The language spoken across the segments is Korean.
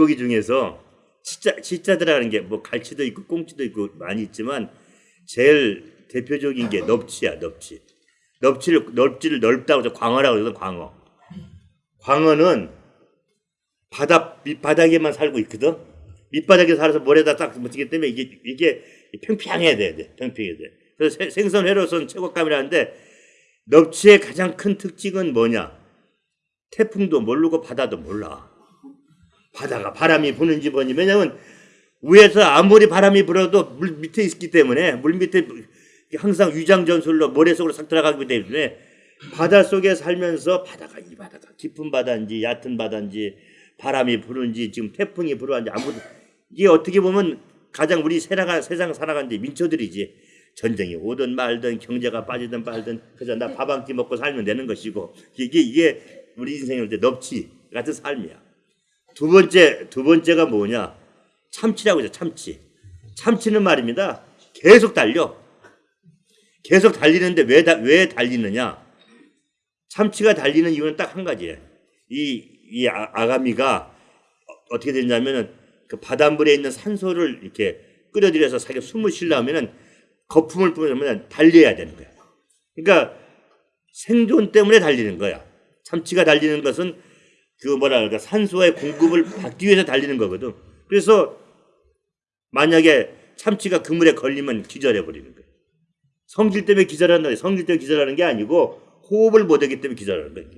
물고기 중에서 진짜 진짜 들어가는 게 뭐 갈치도 있고 꽁치도 있고 많이 있지만 제일 대표적인 게 넙치야 넙치. 넙치를 넙치를 넓다고 해서 광어라고 해서 광어. 광어는 바다 밑바닥에만 살고 있거든. 밑바닥에 살아서 모래다 딱 묻히기 때문에 이게 이게 평평해야 돼, 돼. 평평해야 돼. 그래서 세- 생선 회로선 최고감이라는데 넙치의 가장 큰 특징은 뭐냐? 태풍도 모르고 바다도 몰라. 바다가 바람이 부는지 뭐니 왜냐면 위에서 아무리 바람이 불어도 물 밑에 있기 때문에 물 밑에 항상 위장 전술로 모래 속으로 싹 들어가기 때문에 바다 속에 살면서 바다가 이 바다가 깊은 바다인지 얕은 바다인지 바람이 부는지 지금 태풍이 불어왔는지 아무도 이게 어떻게 보면 가장 우리 세상 세상 살아가는데 민초들이지. 전쟁이 오든 말든 경제가 빠지든 말든 그래서 나 밥 한 끼 먹고 살면 되는 것이고 이게 이게 우리 인생일 때 넙치 같은 삶이야. 두 번째 두 번째가 뭐냐? 참치라고 해서 참치. 참치는 말입니다. 계속 달려. 계속 달리는데 왜, 다, 왜 달리느냐? 참치가 달리는 이유는 딱 한 가지예요. 이, 이 아, 아가미가 어- 어떻게 되냐면은 그 바닷물에 있는 산소를 이렇게 끌어들여서 자기가 숨을 쉬려면은 거품을 뿌리면 달려야 되는 거야. 그러니까 생존 때문에 달리는 거야. 참치가 달리는 것은 그 뭐라 그럴까 산소의 공급을 받기 위해서 달리는 거거든. 그래서 만약에 참치가 그물에 걸리면 기절해 버리는 거예요. 성질 때문에 기절한다. 성질 때문에 기절하는 게 아니고 호흡을 못하기 때문에 기절하는 거예요.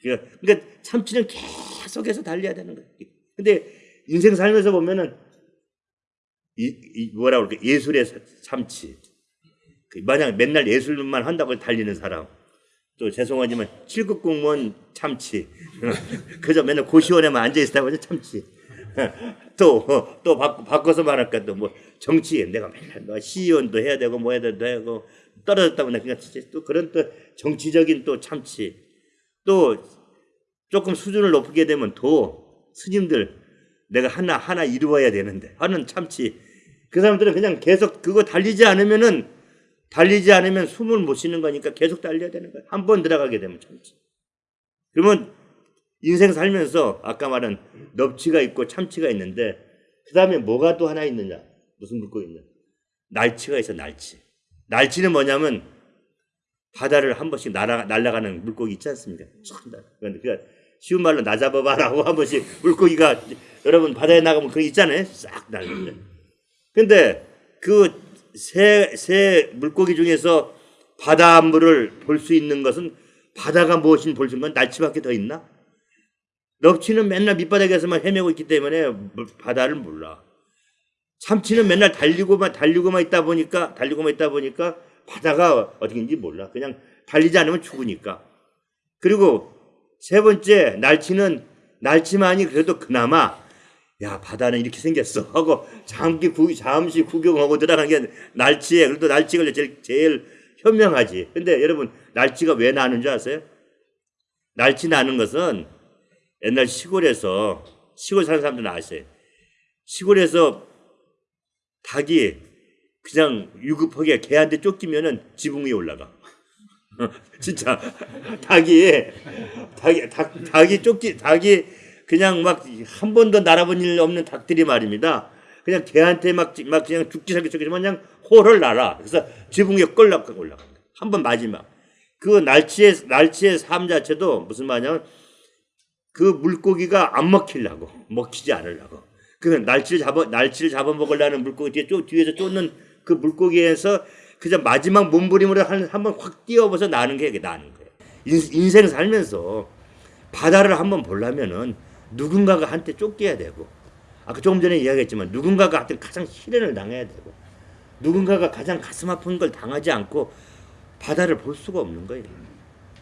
그러니까, 그러니까 참치는 계속해서 달려야 되는 거예요. 근데 인생 살면서 보면은 이, 이 뭐라 그럴까 예술의 사- 참치. 그 만약 맨날 예술만 한다고 달리는 사람. 또 죄송하지만 7급 공무원 참치. 그저 맨날 고시원에만 앉아 있다고 하죠 참치. 또, 또 바, 바꿔 서 말할까 또 뭐 정치 내가 맨날 뭐 시의원도 해야 되고 뭐 해야 되고 내가 그냥 진짜 또 그런 또 정치적인 또 참치. 또 조금 수준을 높게 되면 도 스님들 내가 하나 하나 이루어야 되는데 하는 참치. 그 사람들은 그냥 계속 그거 달리지 않으면은 달리지 않으면 숨을 못 쉬는 거니까 계속 달려야 되는 거야. 한 번 들어가게 되면 참치. 그러면 인생 살면서 아까 말한 넙치가 있고 참치가 있는데 그 다음에 뭐가 또 하나 있느냐? 무슨 물고기 있냐? 날치가 있어 날치. 날치는 뭐냐면 바다를 한 번씩 날아, 날아가는 물고기 있지 않습니까? 그러니까 쉬운 말로 나 잡아봐라고 한 번씩 물고기가 여러분 바다에 나가면 그거 있잖아요. 싹 날는데. 근데 그 새 새 물고기 중에서 바닷물을 볼 수 있는 것은 바다가 무엇인지 볼수 있는 건 날치밖에 더 있나? 넙치는 맨날 밑바닥에서만 헤매고 있기 때문에 물- 바다를 몰라. 참치는 맨날 달리고만 달리고만 있다 보니까 달리고만 있다 보니까 바다가 어떻게인지 몰라. 그냥 달리지 않으면 죽으니까. 그리고 세 번째 날치는 날치만이 그래도 그나마 야 바다는 이렇게 생겼어 하고 잠시 구, 잠시 구경하고 들어가는 게 날치에 그래도 날치가 제일, 제일 현명하지. 근데 여러분 날치가 왜 나는 줄 아세요? 날치 나는 것은 옛날 시골에서 시골 사는 사람들은 아세요. 시골에서 닭이 그냥 유급하게 개한테 쫓기면은 지붕 위에 올라가. 진짜 닭이 닭이 닭, 닭이 쫓기 닭이 그냥 막 한 번도 날아본 일 없는 닭들이 말입니다. 그냥 개한테 막, 막 그냥 죽기 살기 쫓기지만 그냥 호를 날아. 그래서 지붕 위에 끌락 올라가. 한번 마지막. 그 날치의 날치의 삶 자체도 무슨 말이냐면 그 물고기가 안 먹히려고 먹히지 않으려고 그 날치를 잡아 날치를 잡아 먹으려는 물고기 뒤에 쫓 뒤에서 쫓는 그 물고기에서 그저 마지막 몸부림으로 한번 확 뛰어버서 나는 게 나는 거예요. 인, 인생 살면서 바다를 한번 보려면은 누군가가 한테 쫓겨야 되고 아까 조금 전에 이야기했지만 누군가가 하여튼 가장 시련을 당해야 되고 누군가가 가장 가슴 아픈 걸 당하지 않고 바다를 볼 수가 없는 거예요.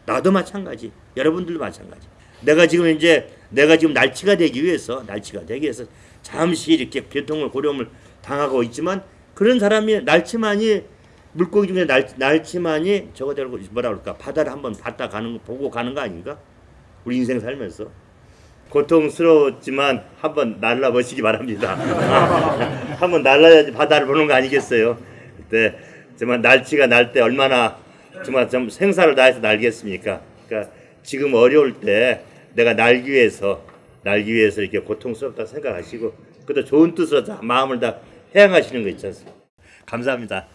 나도 마찬가지. 여러분들도 마찬가지. 내가 지금 이제 내가 지금 날치가 되기 위해서 날치가 되기 위해서 잠시 이렇게 고통을 고려움을 당하고 있지만 그런 사람이 날치만이 물고기 중에 날, 날치만이 저거 되고 뭐라 그럴까 바다를 한번 봤다 가는 거 보고 가는 거 아닌가? 우리 인생 살면서 고통스러웠지만 한번 날라보시기 바랍니다. 한번 날라야지 바다를 보는 거 아니겠어요? 그때 정말 날치가 날 때 얼마나 정말 좀 생사를 다해서 날겠습니까? 그러니까 지금 어려울 때 내가 날기 위해서 날기 위해서 이렇게 고통스럽다 생각하시고 그래도 좋은 뜻으로 다 마음을 다 해양하시는 거 있지 않습니까? 감사합니다.